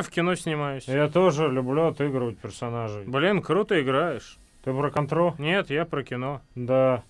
в кино снимаюсь. Я тоже люблю отыгрывать персонажей. Блин, круто играешь. Ты про контрол? Нет, я про кино. Да.